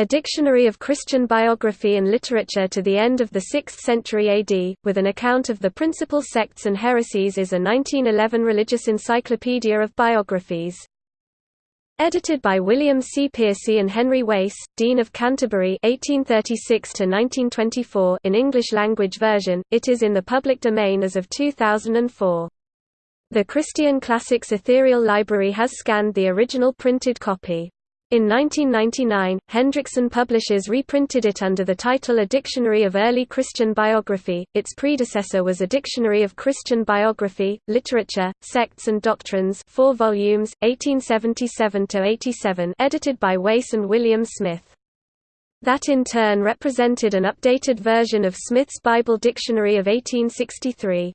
A Dictionary of Christian Biography and Literature to the end of the 6th century AD, with an account of the principal sects and heresies is a 1911 religious encyclopedia of biographies. Edited by William C. Piercy and Henry Wace, Dean of Canterbury 1836 in English-language version, it is in the public domain as of 2004. The Christian Classics Ethereal Library has scanned the original printed copy. In 1999, Hendrickson Publishers reprinted it under the title A Dictionary of Early Christian Biography. Its predecessor was A Dictionary of Christian Biography, Literature, Sects and Doctrines, 4 volumes, 1877–87, edited by Wace and William Smith. That in turn represented an updated version of Smith's Bible Dictionary of 1863.